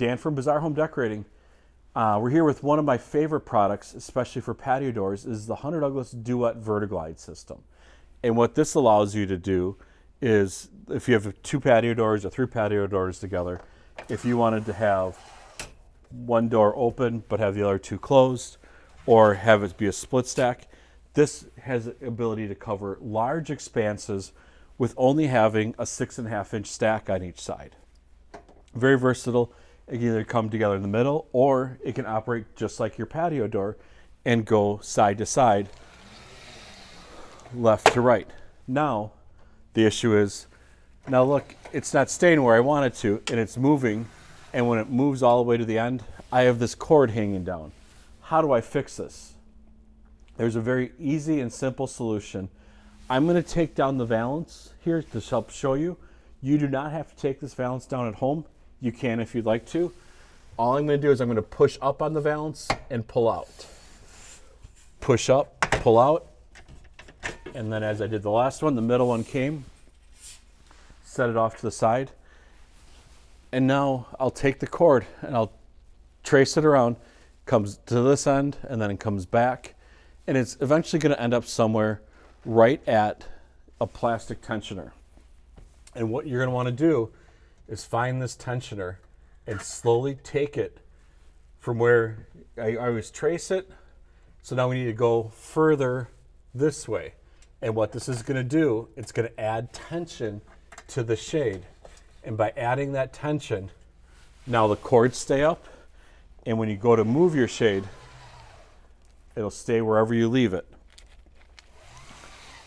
Dan from Bazaar Home Decorating. Uh, we're here with one of my favorite products, especially for patio doors, is the Hunter Douglas Duet Vertiglide system. And what this allows you to do is, if you have two patio doors or three patio doors together, if you wanted to have one door open but have the other two closed, or have it be a split stack, this has the ability to cover large expanses with only having a six and a half inch stack on each side. Very versatile. It can either come together in the middle or it can operate just like your patio door and go side to side, left to right. Now, the issue is, now look, it's not staying where I want it to and it's moving. And when it moves all the way to the end, I have this cord hanging down. How do I fix this? There's a very easy and simple solution. I'm going to take down the valance here to help show you. You do not have to take this valance down at home. You can if you'd like to. All I'm going to do is I'm going to push up on the valance and pull out. Push up, pull out. And then as I did the last one, the middle one came. Set it off to the side. And now I'll take the cord and I'll trace it around. Comes to this end and then it comes back and it's eventually going to end up somewhere right at a plastic tensioner. And what you're going to want to do is find this tensioner and slowly take it from where I, always trace it. So now we need to go further this way. And what this is going to do, it's going to add tension to the shade. And by adding that tension, now the cords stay up. And when you go to move your shade, It'll stay wherever you leave it.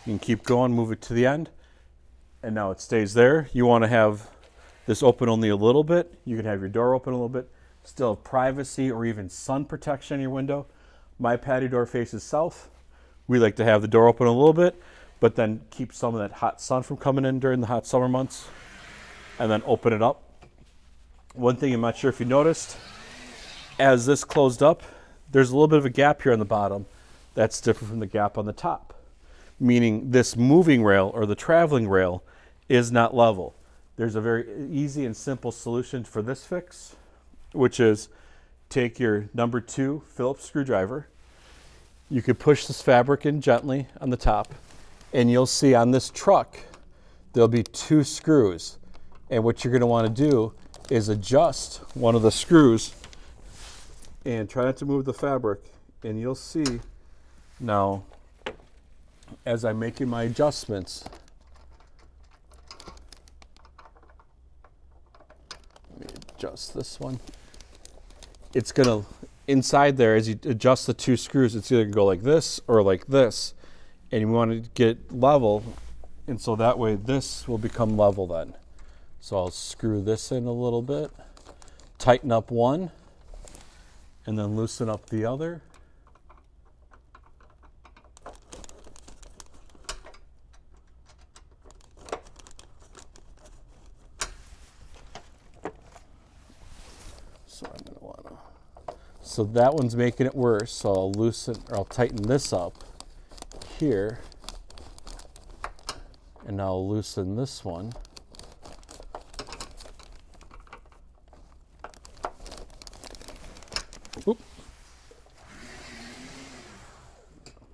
You can keep going, move it to the end, and now it stays there. You want to have this open only a little bit. You can have your door open a little bit, still have privacy or even sun protection in your window. My patio door faces south. We like to have the door open a little bit, but then keep some of that hot sun from coming in during the hot summer months, and then open it up. One thing I'm not sure if you noticed, as this closed up, there's a little bit of a gap here on the bottom that's different from the gap on the top, meaning this moving rail or the traveling rail is not level. There's a very easy and simple solution for this fix, which is take your number two Phillips screwdriver. You could push this fabric in gently on the top, and you'll see on this truck, there'll be two screws. And what you're gonna wanna do is adjust one of the screws and try not to move the fabric and you'll see now as I'm making my adjustments adjust this one. It's gonna inside there as you adjust the two screws it's either gonna go like this or like this. And you want to get level and so that way this will become level then. So I'll screw this in a little bit tighten up one and then loosen up the other. So I'm want to, so that one's making it worse. So I'll loosen, or I'll tighten this up here. And I'll loosen this one. Oop.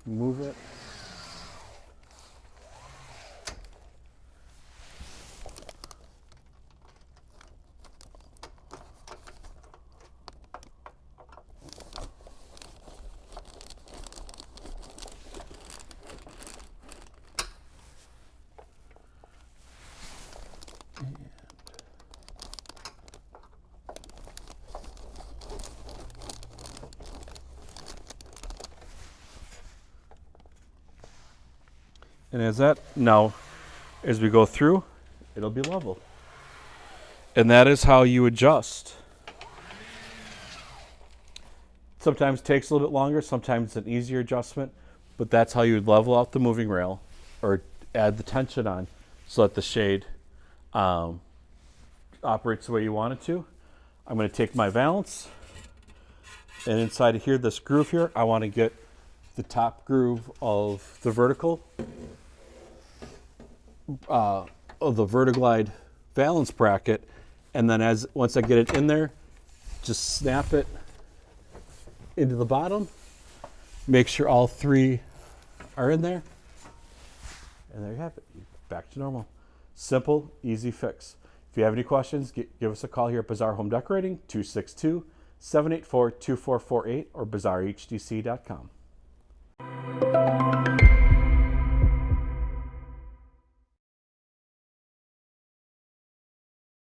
Move it. And as that now, as we go through, it'll be level. And that is how you adjust. Sometimes takes a little bit longer, sometimes it's an easier adjustment, but that's how you level out the moving rail or add the tension on so that the shade um, operates the way you want it to. I'm going to take my valance and inside of here, this groove here, I want to get the top groove of the vertical uh, of the Vertiglide valance bracket. And then as once I get it in there, just snap it into the bottom. Make sure all three are in there. And there you have it. Back to normal. Simple, easy fix. If you have any questions, gi- give us a call here at Bazaar Home Decorating, 262 784 2448 or bazaarhdc.com.